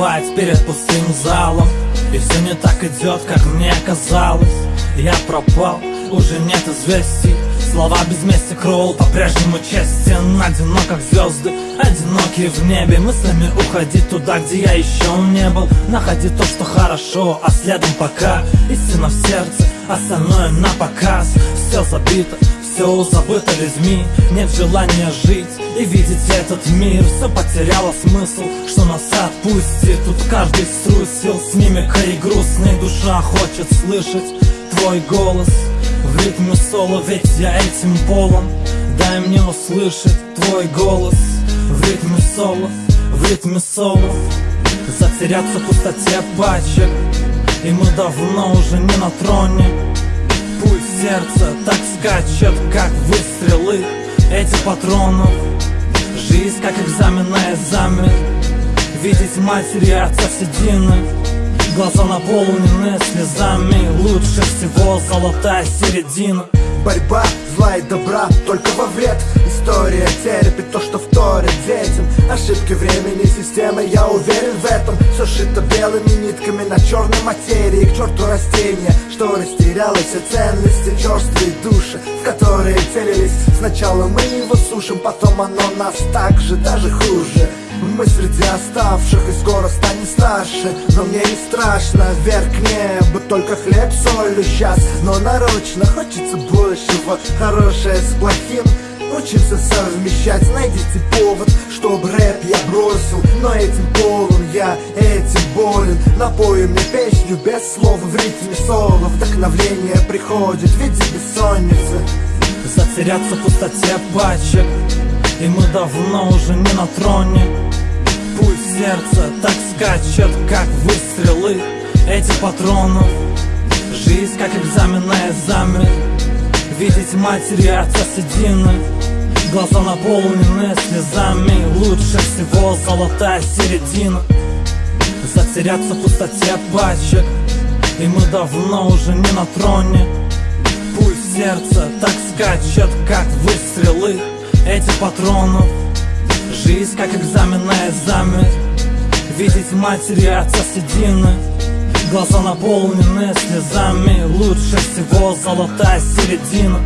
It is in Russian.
выступать перед пустым залом. И все не так идет, как мне казалось. Я пропал, уже нет известий. Слова без мести Кроул по-прежнему честен. Одинок, как звезды, одинокие в небе. Мыслями уходить туда, где я еще не был. Находи то, что хорошо, а следом пока. Истина в сердце, остальное на показ. Все забито, все забыто людьми Нет желания жить и видеть этот мир. Все потеряло смысл, что нас отпустит. Тут каждый струсил с мимикой грустной. Душа хочет слышать твой голос в ритме соло, ведь я этим полон. Дай мне услышать твой голос В ритме соло, в ритме соло. Затеряться в пустоте пачек И мы давно уже не на троне Пульс сердца так скачет, как выстрелы. Эти патронов Жизнь как экзамен на экзамен. Видеть матери отца седины. Глаза наполнены слезами. Лучше всего золотая середина. Борьба зла и добра только во вред История терпит то, что вторит детям. Ошибки времени системы, я уверен в этом. Все шито белыми нитками на черной материи. К черту растения, что растеряло все ценности Черствые души, в которые целились. Сначала мы его сушим, потом оно нас так же, даже хуже. Мы среди оставших и скоро станем старше. Но мне не страшно, вверх к небу Только хлеб, солью сейчас Но нарочно хочется большего. Хорошее с плохим Учимся совмещать, найдите повод Чтобы рэп я бросил Но этим полон я, этим болен. Напою мне песню без слов В ритме соло Вдохновление приходит в виде бессонницы Затеряться в пустоте пачек И мы давно уже не на троне. Пульс сердца так скачет, как выстрелы Эти патронов Жизнь как экзамен на экзамен Видеть матери отца седины Глаза наполнены слезами. Лучше всего золотая середина. Затеряться в пустоте пачек И мы давно уже не на троне. Пульс сердца так скачет, как выстрелы Эти патронов. Жизнь как экзамен на экзамен. Видеть матери отца седины Глаза наполнены слезами. Лучше всего золотая середина